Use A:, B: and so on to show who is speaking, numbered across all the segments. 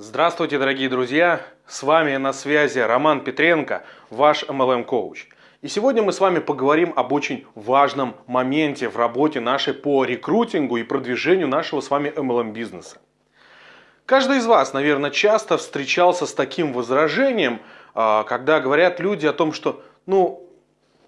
A: Здравствуйте, дорогие друзья! С вами на связи Роман Петренко, ваш MLM-коуч. И сегодня мы с вами поговорим об очень важном моменте в работе нашей по рекрутингу и продвижению нашего с вами MLM-бизнеса. Каждый из вас, наверное, часто встречался с таким возражением, а, когда говорят люди о том, что ну,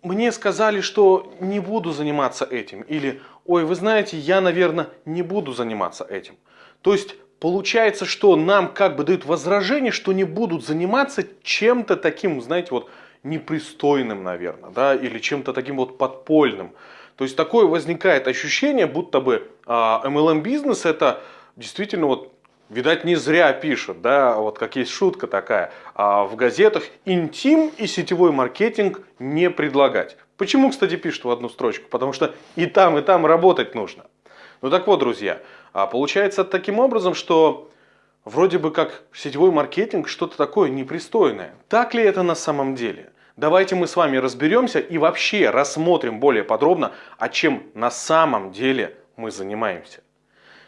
A: мне сказали, что не буду заниматься этим. Или, ой, вы знаете, я, наверное, не буду заниматься этим. То есть, получается, что нам как бы дают возражение, что не будут заниматься чем-то таким, знаете, вот непристойным, наверное, да, или чем-то таким вот подпольным. То есть, такое возникает ощущение, будто бы а, MLM-бизнес это действительно вот Видать, не зря пишут, да, вот как есть шутка такая, а в газетах интим и сетевой маркетинг не предлагать. Почему, кстати, пишут в одну строчку? Потому что и там, и там работать нужно. Ну так вот, друзья, а получается таким образом, что вроде бы как сетевой маркетинг что-то такое непристойное. Так ли это на самом деле? Давайте мы с вами разберемся и вообще рассмотрим более подробно, о чем на самом деле мы занимаемся.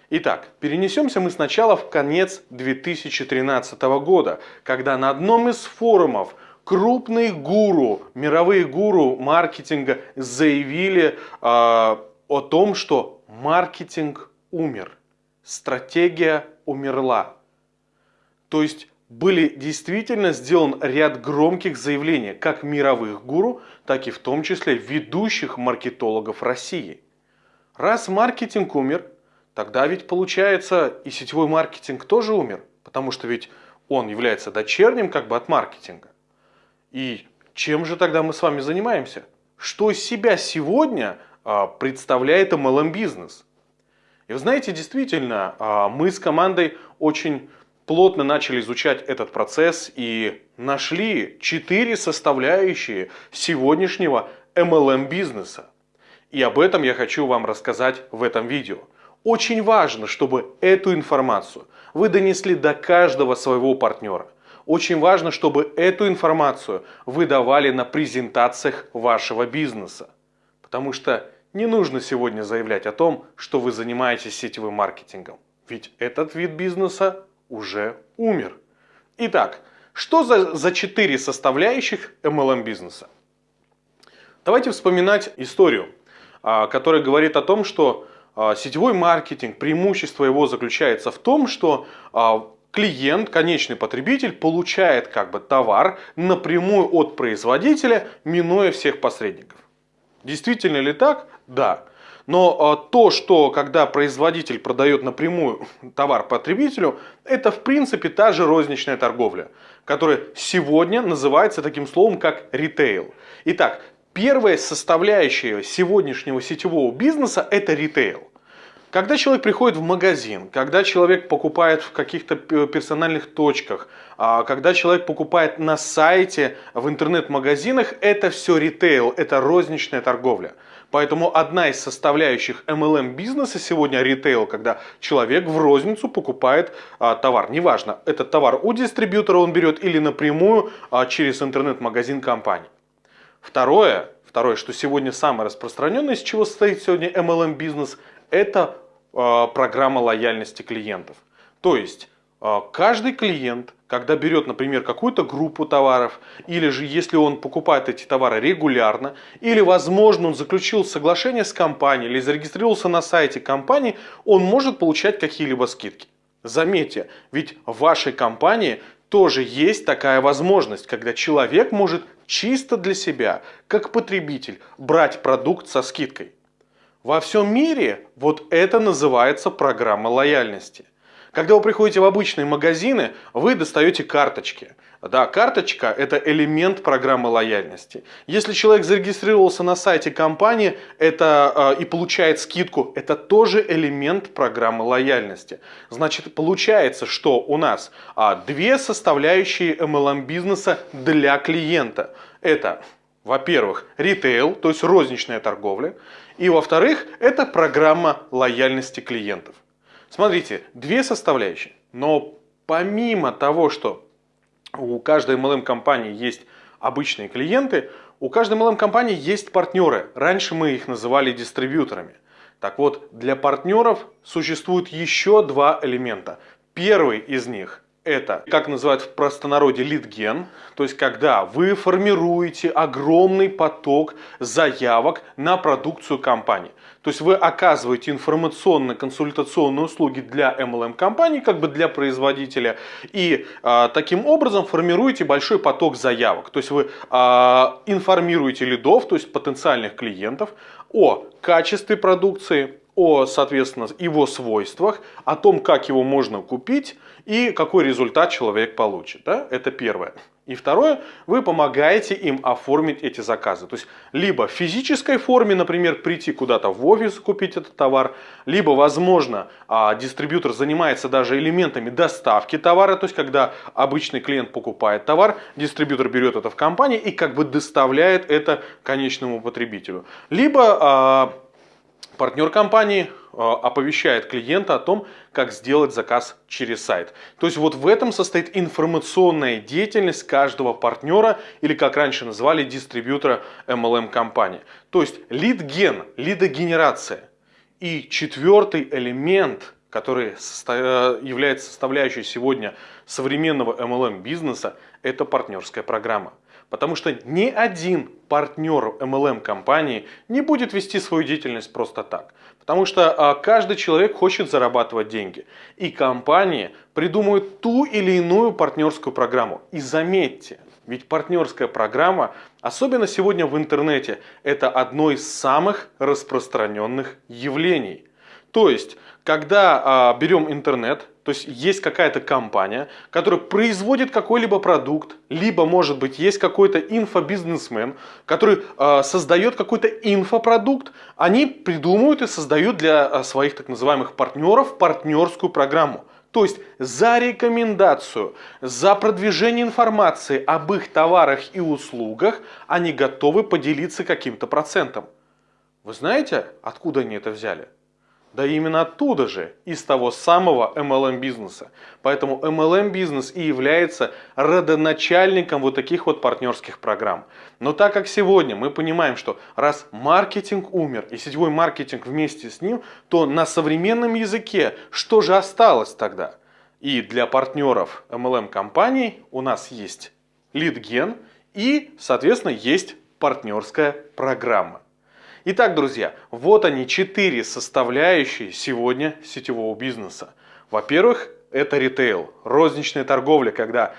A: Итак, перенесемся мы сначала в конец 2013 года, когда на одном из форумов крупные гуру, мировые гуру маркетинга заявили э, о том, что маркетинг умер, стратегия умерла. То есть были действительно сделан ряд громких заявлений как мировых гуру, так и в том числе ведущих маркетологов России. Раз маркетинг умер, Тогда ведь получается и сетевой маркетинг тоже умер, потому что ведь он является дочерним как бы от маркетинга. И чем же тогда мы с вами занимаемся? Что из себя сегодня а, представляет MLM-бизнес? И вы знаете, действительно, а, мы с командой очень плотно начали изучать этот процесс и нашли четыре составляющие сегодняшнего MLM-бизнеса. И об этом я хочу вам рассказать в этом видео. Очень важно, чтобы эту информацию вы донесли до каждого своего партнера. Очень важно, чтобы эту информацию вы давали на презентациях вашего бизнеса. Потому что не нужно сегодня заявлять о том, что вы занимаетесь сетевым маркетингом. Ведь этот вид бизнеса уже умер. Итак, что за, за четыре составляющих MLM бизнеса? Давайте вспоминать историю, а, которая говорит о том, что а, сетевой маркетинг, преимущество его заключается в том, что а, клиент, конечный потребитель, получает как бы товар напрямую от производителя, минуя всех посредников. Действительно ли так? Да. Но а, то, что когда производитель продает напрямую товар потребителю, это в принципе та же розничная торговля, которая сегодня называется таким словом, как ритейл. Итак, Первая составляющая сегодняшнего сетевого бизнеса – это ритейл. Когда человек приходит в магазин, когда человек покупает в каких-то персональных точках, а когда человек покупает на сайте, в интернет-магазинах, это все ритейл, это розничная торговля. Поэтому одна из составляющих MLM бизнеса сегодня ритейл, когда человек в розницу покупает а, товар. Неважно, этот товар у дистрибьютора он берет или напрямую а, через интернет-магазин компании. Второе, второе, что сегодня самое распространенное, из чего состоит сегодня MLM бизнес, это э, программа лояльности клиентов. То есть каждый клиент, когда берет, например, какую-то группу товаров, или же если он покупает эти товары регулярно, или, возможно, он заключил соглашение с компанией или зарегистрировался на сайте компании, он может получать какие-либо скидки. Заметьте, ведь в вашей компании тоже есть такая возможность, когда человек может чисто для себя, как потребитель, брать продукт со скидкой. Во всем мире вот это называется программа лояльности. Когда вы приходите в обычные магазины, вы достаете карточки. Да, карточка – это элемент программы лояльности. Если человек зарегистрировался на сайте компании это, э, и получает скидку, это тоже элемент программы лояльности. Значит, получается, что у нас э, две составляющие MLM бизнеса для клиента. Это, во-первых, ритейл, то есть розничная торговля. И, во-вторых, это программа лояльности клиентов. Смотрите, две составляющие. Но помимо того, что у каждой MLM-компании есть обычные клиенты, у каждой MLM-компании есть партнеры. Раньше мы их называли дистрибьюторами. Так вот, для партнеров существует еще два элемента. Первый из них это, как называют в простонародье, лидген, то есть когда вы формируете огромный поток заявок на продукцию компании. То есть вы оказываете информационно-консультационные услуги для MLM-компании, как бы для производителя, и а, таким образом формируете большой поток заявок. То есть вы а, информируете лидов, то есть потенциальных клиентов, о качестве продукции, о, соответственно, его свойствах, о том, как его можно купить и какой результат человек получит. Да? Это первое. И второе, вы помогаете им оформить эти заказы. То есть, либо в физической форме, например, прийти куда-то в офис, купить этот товар, либо, возможно, а, дистрибьютор занимается даже элементами доставки товара, то есть, когда обычный клиент покупает товар, дистрибьютор берет это в компании и как бы доставляет это конечному потребителю. Либо а, партнер компании э, оповещает клиента о том, как сделать заказ через сайт. То есть вот в этом состоит информационная деятельность каждого партнера или как раньше называли дистрибьютора MLM компании. То есть лид-ген, лидогенерация. И четвертый элемент, который э, является составляющей сегодня современного MLM бизнеса, это партнерская программа. Потому что ни один партнер MLM компании не будет вести свою деятельность просто так. Потому что а, каждый человек хочет зарабатывать деньги. И компании придумывают ту или иную партнерскую программу. И заметьте, ведь партнерская программа, особенно сегодня в интернете, это одно из самых распространенных явлений. То есть, когда а, берем интернет, то есть есть какая-то компания, которая производит какой-либо продукт, либо, может быть, есть какой-то инфобизнесмен, который э, создает какой-то инфопродукт, они придумывают и создают для э, своих так называемых партнеров партнерскую программу. То есть за рекомендацию, за продвижение информации об их товарах и услугах они готовы поделиться каким-то процентом. Вы знаете, откуда они это взяли? Да именно оттуда же, из того самого MLM бизнеса. Поэтому MLM бизнес и является родоначальником вот таких вот партнерских программ. Но так как сегодня мы понимаем, что раз маркетинг умер и сетевой маркетинг вместе с ним, то на современном языке что же осталось тогда? И для партнеров MLM компаний у нас есть лидген и, соответственно, есть партнерская программа. Итак, друзья, вот они четыре составляющие сегодня сетевого бизнеса. Во-первых, это ритейл, розничная торговля, когда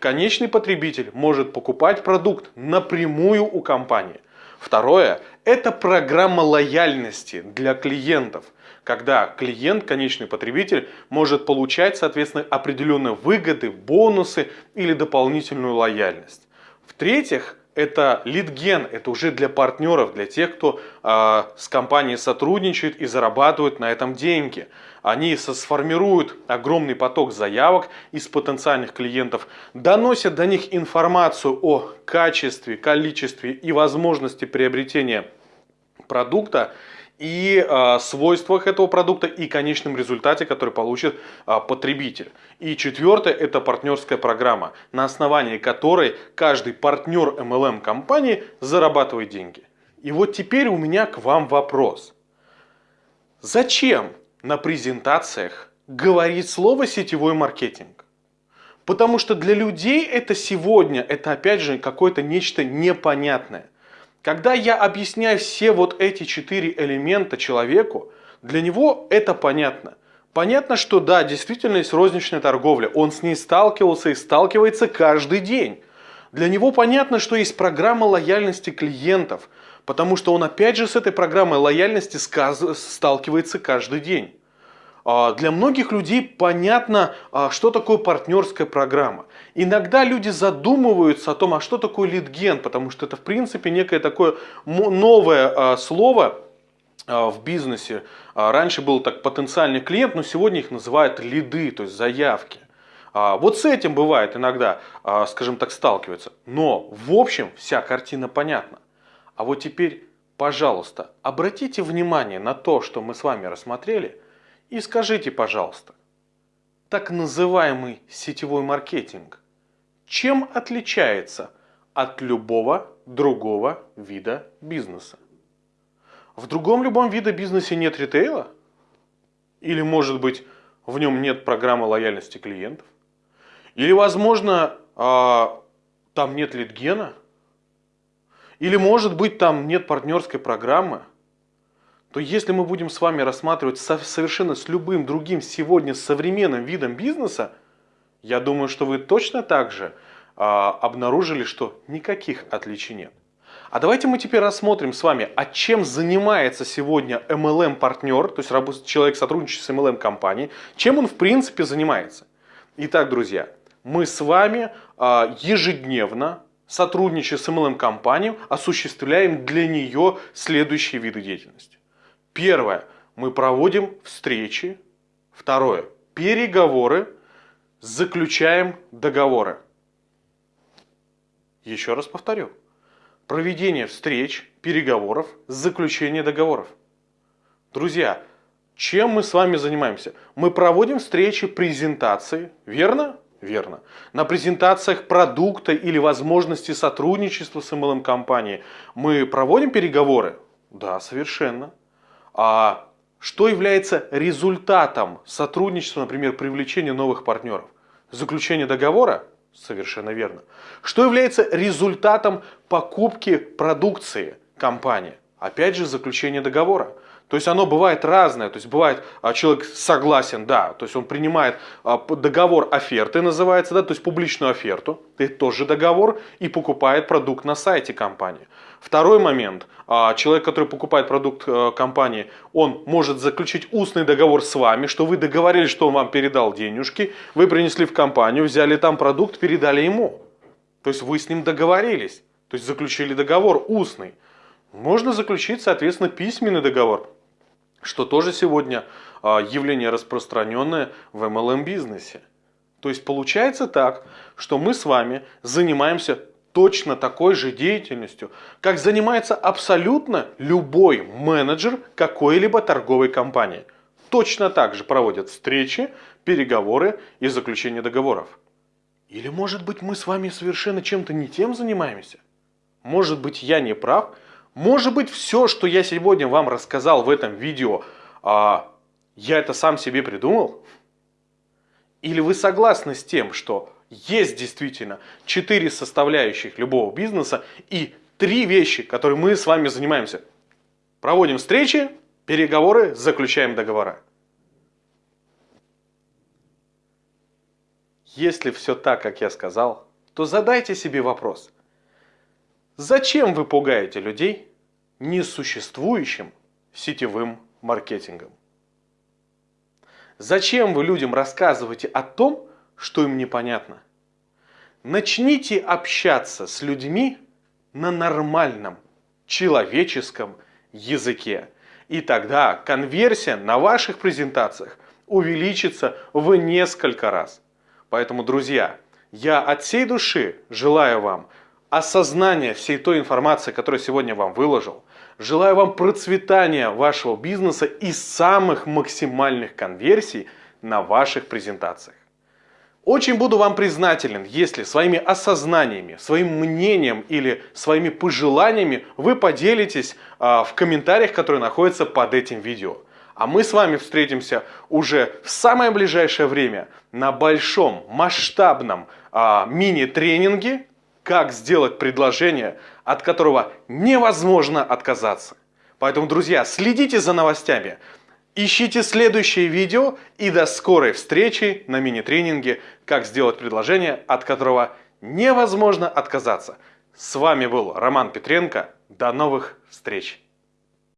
A: конечный потребитель может покупать продукт напрямую у компании. Второе – это программа лояльности для клиентов, когда клиент, конечный потребитель, может получать, соответственно, определенные выгоды, бонусы или дополнительную лояльность. В-третьих, это лидген, это уже для партнеров, для тех, кто э, с компанией сотрудничает и зарабатывает на этом деньги. Они сформируют огромный поток заявок из потенциальных клиентов, доносят до них информацию о качестве, количестве и возможности приобретения продукта и э, свойствах этого продукта и конечном результате, который получит э, потребитель. И четвертое – это партнерская программа, на основании которой каждый партнер MLM компании зарабатывает деньги. И вот теперь у меня к вам вопрос. Зачем на презентациях говорить слово «сетевой маркетинг»? Потому что для людей это сегодня, это опять же какое-то нечто непонятное – когда я объясняю все вот эти четыре элемента человеку, для него это понятно. Понятно, что да, действительно есть розничная торговля. Он с ней сталкивался и сталкивается каждый день. Для него понятно, что есть программа лояльности клиентов, потому что он опять же с этой программой лояльности сталкивается каждый день. А, для многих людей понятно, а, что такое партнерская программа. Иногда люди задумываются о том, а что такое лидген, потому что это в принципе некое такое новое а, слово в бизнесе. Раньше был так потенциальный клиент, но сегодня их называют лиды, то есть заявки. Вот с этим бывает иногда, скажем так, сталкиваются. Но в общем вся картина понятна. А вот теперь, пожалуйста, обратите внимание на то, что мы с вами рассмотрели – и скажите, пожалуйста, так называемый сетевой маркетинг чем отличается от любого другого вида бизнеса? В другом любом виде бизнеса нет ритейла? Или, может быть, в нем нет программы лояльности клиентов? Или, возможно, а, там нет литгена? Или, может быть, там нет партнерской программы? То если мы будем с вами рассматривать совершенно с любым другим сегодня современным видом бизнеса, я думаю, что вы точно так же а, обнаружили, что никаких отличий нет. А давайте мы теперь рассмотрим с вами, а чем занимается сегодня MLM-партнер, то есть человек, сотрудничающий с MLM-компанией, чем он в принципе занимается. Итак, друзья, мы с вами а, ежедневно, сотрудничая с MLM-компанией, осуществляем для нее следующие виды деятельности. Первое. Мы проводим встречи. Второе. Переговоры. Заключаем договоры. Еще раз повторю проведение встреч, переговоров, заключение договоров. Друзья, чем мы с вами занимаемся? Мы проводим встречи, презентации, верно? Верно. На презентациях продукта или возможности сотрудничества с MLM-компанией мы проводим переговоры? Да, совершенно. А что является результатом сотрудничества, например, привлечения новых партнеров? Заключение договора? Совершенно верно. Что является результатом покупки продукции компании? Опять же, заключение договора. То есть оно бывает разное. То есть бывает а, человек согласен, да, то есть он принимает а, договор оферты, называется, да, то есть публичную оферту, это тоже договор, и покупает продукт на сайте компании. Второй момент. А, человек, который покупает продукт э, компании, он может заключить устный договор с вами, что вы договорились, что он вам передал денежки, вы принесли в компанию, взяли там продукт, передали ему. То есть вы с ним договорились, то есть заключили договор устный. Можно заключить, соответственно, письменный договор что тоже сегодня а, явление распространенное в MLM-бизнесе. То есть получается так, что мы с вами занимаемся точно такой же деятельностью, как занимается абсолютно любой менеджер какой-либо торговой компании. Точно так же проводят встречи, переговоры и заключение договоров. Или может быть мы с вами совершенно чем-то не тем занимаемся? Может быть я не прав, может быть, все, что я сегодня вам рассказал в этом видео, а, я это сам себе придумал? Или вы согласны с тем, что есть действительно четыре составляющих любого бизнеса и три вещи, которые мы с вами занимаемся? Проводим встречи, переговоры, заключаем договора. Если все так, как я сказал, то задайте себе вопрос. Зачем вы пугаете людей несуществующим сетевым маркетингом. Зачем вы людям рассказываете о том, что им непонятно? Начните общаться с людьми на нормальном человеческом языке. И тогда конверсия на ваших презентациях увеличится в несколько раз. Поэтому, друзья, я от всей души желаю вам осознания всей той информации, которую сегодня вам выложил, Желаю вам процветания вашего бизнеса и самых максимальных конверсий на ваших презентациях. Очень буду вам признателен, если своими осознаниями, своим мнением или своими пожеланиями вы поделитесь а, в комментариях, которые находятся под этим видео. А мы с вами встретимся уже в самое ближайшее время на большом масштабном а, мини-тренинге как сделать предложение, от которого невозможно отказаться. Поэтому, друзья, следите за новостями, ищите следующее видео и до скорой встречи на мини-тренинге «Как сделать предложение, от которого невозможно отказаться». С вами был Роман Петренко. До новых встреч!